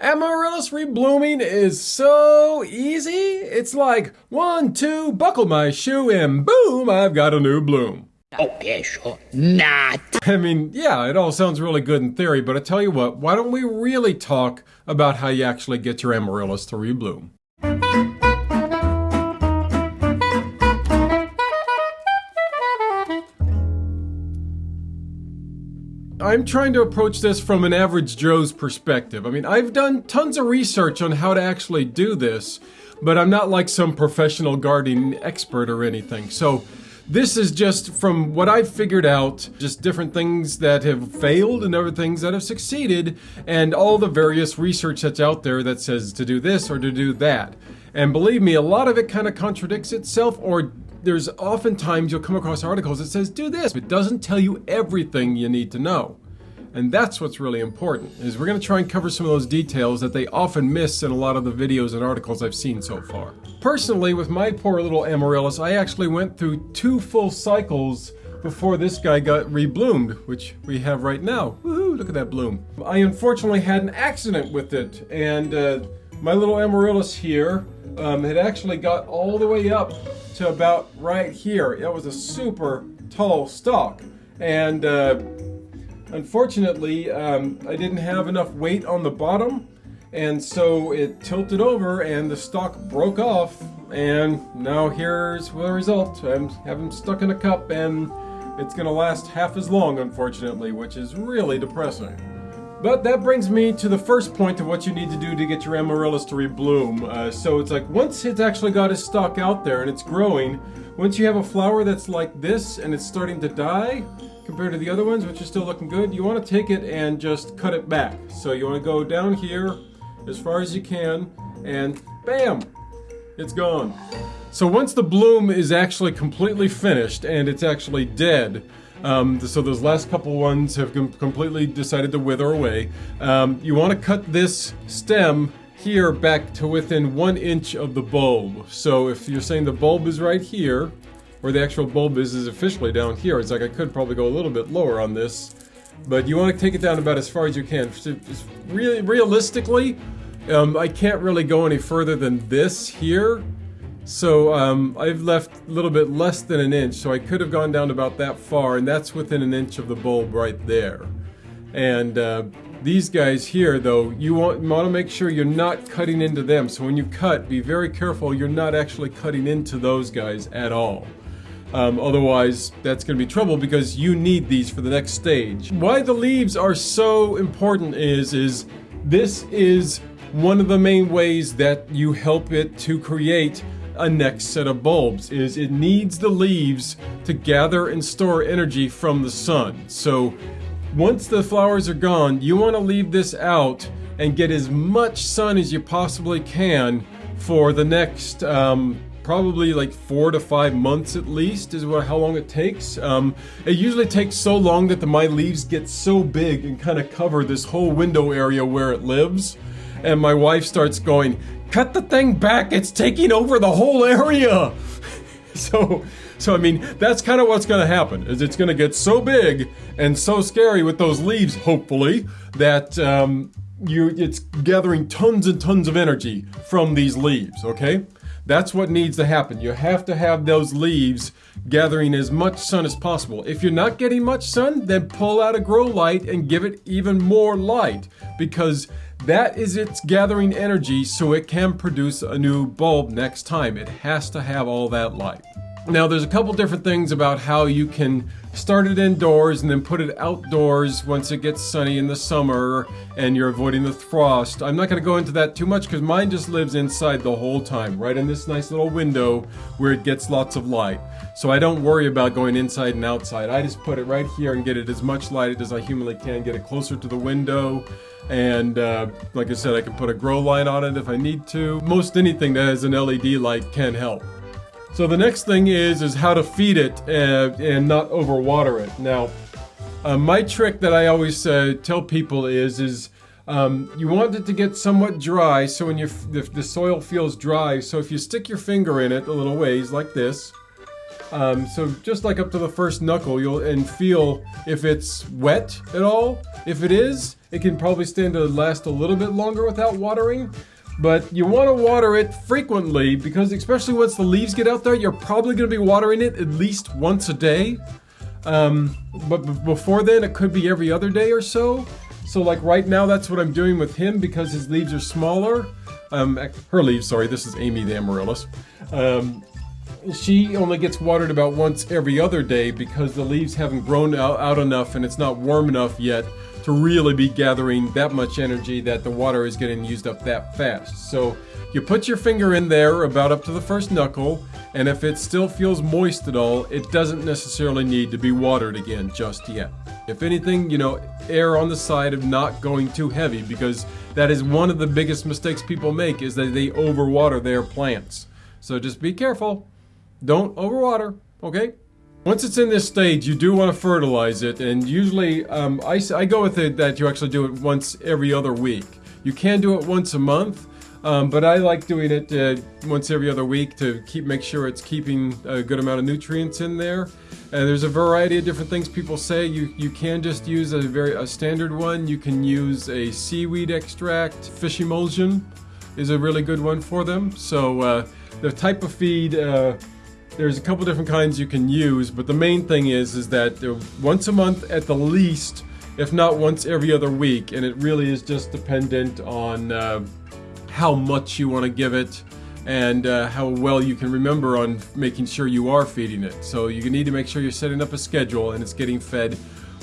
Amaryllis reblooming is so easy. It's like one, two, buckle my shoe, and boom, I've got a new bloom. Oh, yeah, sure. Not. I mean, yeah, it all sounds really good in theory, but I tell you what, why don't we really talk about how you actually get your amaryllis to rebloom? I'm trying to approach this from an average Joe's perspective. I mean, I've done tons of research on how to actually do this, but I'm not like some professional gardening expert or anything. So this is just from what I've figured out, just different things that have failed and other things that have succeeded, and all the various research that's out there that says to do this or to do that. And believe me, a lot of it kind of contradicts itself or there's oftentimes you'll come across articles that says do this. It doesn't tell you everything you need to know. And that's what's really important, is we're going to try and cover some of those details that they often miss in a lot of the videos and articles I've seen so far. Personally, with my poor little amaryllis, I actually went through two full cycles before this guy got rebloomed, which we have right now. Woohoo, look at that bloom. I unfortunately had an accident with it, and uh, my little amaryllis here um, had actually got all the way up to about right here. It was a super tall stalk. And uh, unfortunately, um, I didn't have enough weight on the bottom. And so it tilted over and the stalk broke off. And now here's the result. I have them stuck in a cup and it's going to last half as long, unfortunately, which is really depressing. But that brings me to the first point of what you need to do to get your amaryllis to rebloom. Uh, so it's like once it's actually got its stalk out there and it's growing, once you have a flower that's like this and it's starting to die, compared to the other ones which are still looking good, you want to take it and just cut it back. So you want to go down here as far as you can and bam, it's gone. So once the bloom is actually completely finished and it's actually dead, um, so those last couple ones have com completely decided to wither away. Um, you want to cut this stem here back to within one inch of the bulb. So if you're saying the bulb is right here, where the actual bulb is is officially down here, it's like I could probably go a little bit lower on this, but you want to take it down about as far as you can. really, realistically, um, I can't really go any further than this here. So um, I've left a little bit less than an inch, so I could have gone down about that far, and that's within an inch of the bulb right there. And uh, these guys here, though, you want, you want to make sure you're not cutting into them. So when you cut, be very careful you're not actually cutting into those guys at all. Um, otherwise, that's going to be trouble because you need these for the next stage. Why the leaves are so important is, is this is one of the main ways that you help it to create a next set of bulbs is it needs the leaves to gather and store energy from the sun. So once the flowers are gone, you want to leave this out and get as much sun as you possibly can for the next um, probably like four to five months at least is what how long it takes. Um, it usually takes so long that the my leaves get so big and kind of cover this whole window area where it lives. And my wife starts going, cut the thing back, it's taking over the whole area. so, so I mean, that's kind of what's going to happen, is it's going to get so big and so scary with those leaves, hopefully, that um, you it's gathering tons and tons of energy from these leaves, okay? That's what needs to happen. You have to have those leaves gathering as much sun as possible. If you're not getting much sun, then pull out a grow light and give it even more light because that is its gathering energy so it can produce a new bulb next time. It has to have all that light. Now there's a couple different things about how you can start it indoors and then put it outdoors once it gets sunny in the summer and you're avoiding the frost. I'm not going to go into that too much because mine just lives inside the whole time, right in this nice little window where it gets lots of light. So I don't worry about going inside and outside. I just put it right here and get it as much light as I humanly can, get it closer to the window. And uh, like I said, I can put a grow light on it if I need to. Most anything that has an LED light can help. So the next thing is, is how to feed it uh, and not overwater it. Now, uh, my trick that I always uh, tell people is, is um, you want it to get somewhat dry, so when you the, the soil feels dry, so if you stick your finger in it a little ways, like this, um, so just like up to the first knuckle, you'll and feel if it's wet at all. If it is, it can probably stand to last a little bit longer without watering. But you want to water it frequently because especially once the leaves get out there, you're probably going to be watering it at least once a day. Um, but before then, it could be every other day or so. So like right now, that's what I'm doing with him because his leaves are smaller. Um, her leaves, sorry, this is Amy the Amaryllis. Um, she only gets watered about once every other day because the leaves haven't grown out, out enough and it's not warm enough yet to really be gathering that much energy that the water is getting used up that fast. So you put your finger in there about up to the first knuckle, and if it still feels moist at all, it doesn't necessarily need to be watered again just yet. If anything, you know, err on the side of not going too heavy because that is one of the biggest mistakes people make is that they overwater their plants. So just be careful. Don't overwater, okay? Once it's in this stage, you do want to fertilize it, and usually um, I, I go with it that you actually do it once every other week. You can do it once a month, um, but I like doing it uh, once every other week to keep make sure it's keeping a good amount of nutrients in there. And there's a variety of different things people say. You you can just use a very a standard one. You can use a seaweed extract. Fish emulsion is a really good one for them. So uh, the type of feed. Uh, there's a couple different kinds you can use, but the main thing is is that uh, once a month at the least, if not once every other week, and it really is just dependent on uh, how much you want to give it and uh, how well you can remember on making sure you are feeding it. So you need to make sure you're setting up a schedule and it's getting fed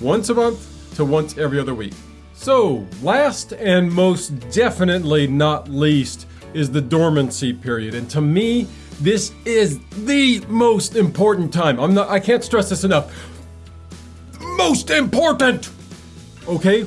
once a month to once every other week. So, last and most definitely not least is the dormancy period. And to me, this is the most important time. I'm not I can't stress this enough. Most important. Okay?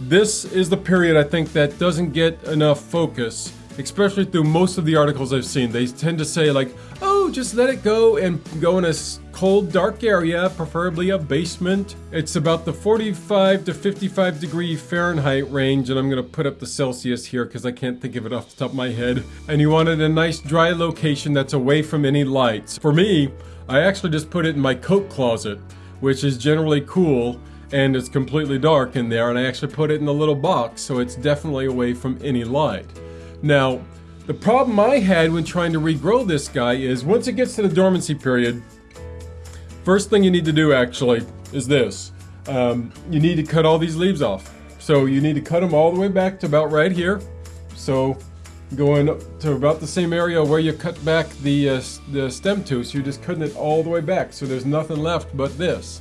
This is the period I think that doesn't get enough focus, especially through most of the articles I've seen. They tend to say like, "Oh, just let it go and go in a cold, dark area, preferably a basement. It's about the 45 to 55 degree Fahrenheit range, and I'm gonna put up the Celsius here because I can't think of it off the top of my head. And you wanted a nice dry location that's away from any lights. For me, I actually just put it in my coat closet, which is generally cool and it's completely dark in there, and I actually put it in a little box so it's definitely away from any light. Now, the problem I had when trying to regrow this guy is once it gets to the dormancy period, First thing you need to do actually is this. Um, you need to cut all these leaves off. So you need to cut them all the way back to about right here. So going to about the same area where you cut back the, uh, the stem to, so you're just cutting it all the way back. So there's nothing left but this.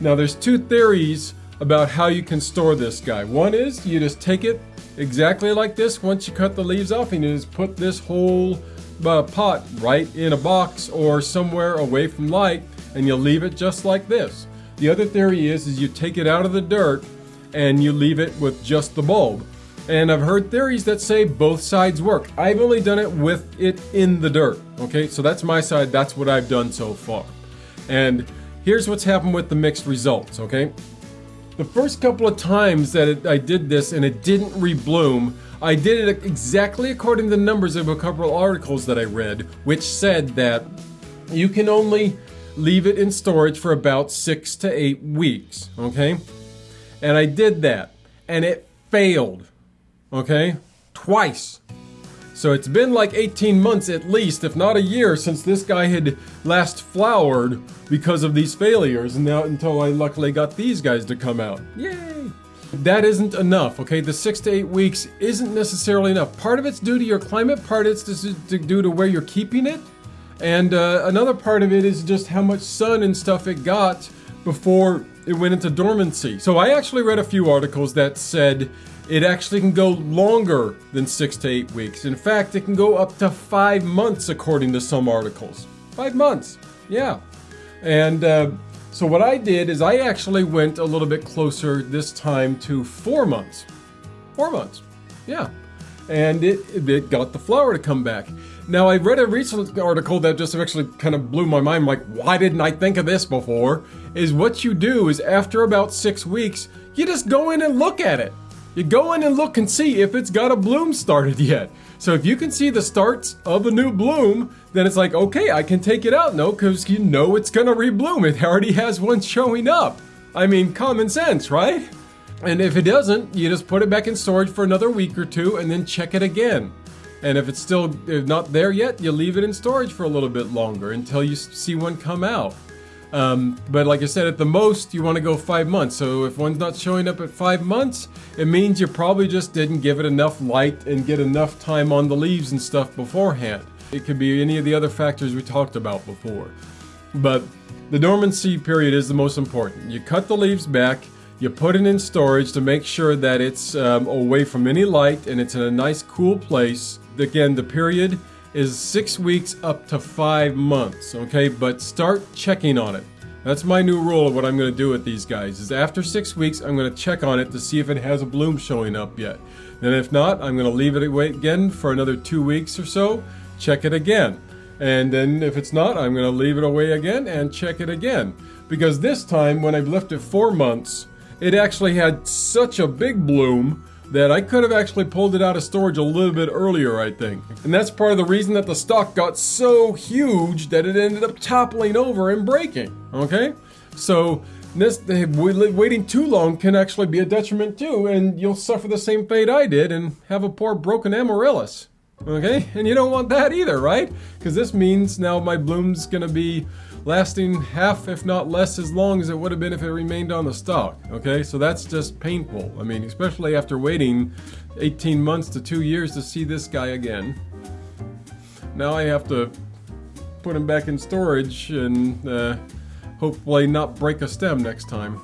Now there's two theories about how you can store this guy. One is you just take it exactly like this once you cut the leaves off and you just put this whole uh, pot right in a box or somewhere away from light and you leave it just like this. The other theory is, is you take it out of the dirt and you leave it with just the bulb. And I've heard theories that say both sides work. I've only done it with it in the dirt. Okay, so that's my side. That's what I've done so far. And here's what's happened with the mixed results. Okay, the first couple of times that it, I did this and it didn't rebloom, I did it exactly according to the numbers of a couple of articles that I read, which said that you can only leave it in storage for about six to eight weeks, okay? And I did that, and it failed, okay? Twice. So it's been like 18 months at least, if not a year, since this guy had last flowered because of these failures, and now until I luckily got these guys to come out. Yay! That isn't enough, okay? The six to eight weeks isn't necessarily enough. Part of it's due to your climate, part of it's due to where you're keeping it, and uh, another part of it is just how much sun and stuff it got before it went into dormancy. So I actually read a few articles that said it actually can go longer than six to eight weeks. In fact, it can go up to five months according to some articles. Five months, yeah. And uh, so what I did is I actually went a little bit closer this time to four months. Four months, yeah. And it, it got the flower to come back. Now, I read a recent article that just actually kind of blew my mind, like, why didn't I think of this before? Is what you do is after about six weeks, you just go in and look at it. You go in and look and see if it's got a bloom started yet. So if you can see the starts of a new bloom, then it's like, okay, I can take it out. No, because you know it's gonna rebloom. It already has one showing up. I mean, common sense, right? And if it doesn't, you just put it back in storage for another week or two and then check it again. And if it's still not there yet, you leave it in storage for a little bit longer until you see one come out. Um, but like I said, at the most, you want to go five months. So if one's not showing up at five months, it means you probably just didn't give it enough light and get enough time on the leaves and stuff beforehand. It could be any of the other factors we talked about before. But the dormancy period is the most important. You cut the leaves back, you put it in storage to make sure that it's um, away from any light and it's in a nice cool place. Again, the period is six weeks up to five months, okay? But start checking on it. That's my new rule of what I'm going to do with these guys, is after six weeks, I'm going to check on it to see if it has a bloom showing up yet. Then if not, I'm going to leave it away again for another two weeks or so, check it again. And then if it's not, I'm going to leave it away again and check it again. Because this time, when I've left it four months, it actually had such a big bloom that I could have actually pulled it out of storage a little bit earlier, I think. And that's part of the reason that the stalk got so huge that it ended up toppling over and breaking, okay? So this waiting too long can actually be a detriment too, and you'll suffer the same fate I did and have a poor broken amaryllis. Okay, and you don't want that either, right? Because this means now my bloom's gonna be lasting half, if not less, as long as it would have been if it remained on the stalk. Okay, so that's just painful. I mean, especially after waiting 18 months to two years to see this guy again. Now I have to put him back in storage and uh, hopefully not break a stem next time.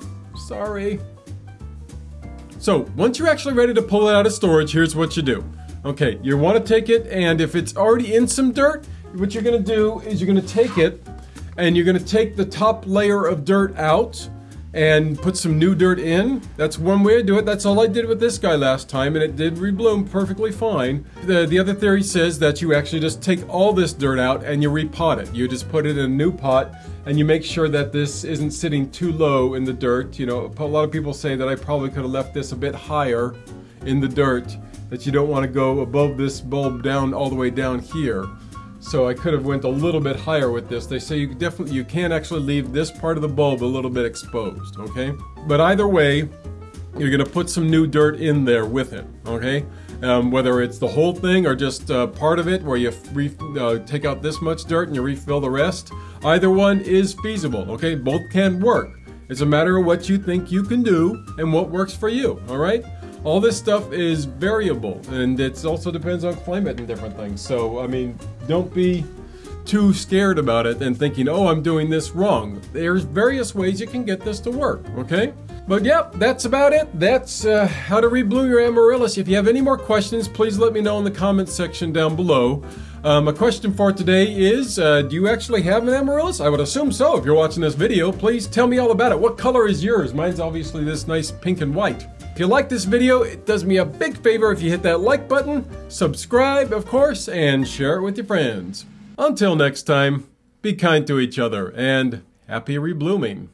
Sorry. So, once you're actually ready to pull it out of storage, here's what you do. Okay, you want to take it, and if it's already in some dirt, what you're going to do is you're going to take it and you're going to take the top layer of dirt out and put some new dirt in. That's one way to do it. That's all I did with this guy last time, and it did rebloom perfectly fine. The, the other theory says that you actually just take all this dirt out and you repot it. You just put it in a new pot, and you make sure that this isn't sitting too low in the dirt. You know, a lot of people say that I probably could have left this a bit higher in the dirt, that you don't want to go above this bulb down all the way down here. So I could have went a little bit higher with this. They say you definitely you can actually leave this part of the bulb a little bit exposed, okay? But either way, you're gonna put some new dirt in there with it, okay? Um, whether it's the whole thing or just uh, part of it where you uh, take out this much dirt and you refill the rest, either one is feasible, okay? Both can work. It's a matter of what you think you can do and what works for you, all right? All this stuff is variable and it also depends on climate and different things. So, I mean, don't be too scared about it and thinking, oh, I'm doing this wrong. There's various ways you can get this to work, okay? But yep, that's about it. That's uh, how to rebloom your amaryllis. If you have any more questions, please let me know in the comments section down below. Um, a question for today is, uh, do you actually have an amaryllis? I would assume so. If you're watching this video, please tell me all about it. What color is yours? Mine's obviously this nice pink and white. If you like this video, it does me a big favor if you hit that like button, subscribe, of course, and share it with your friends. Until next time, be kind to each other, and happy reblooming.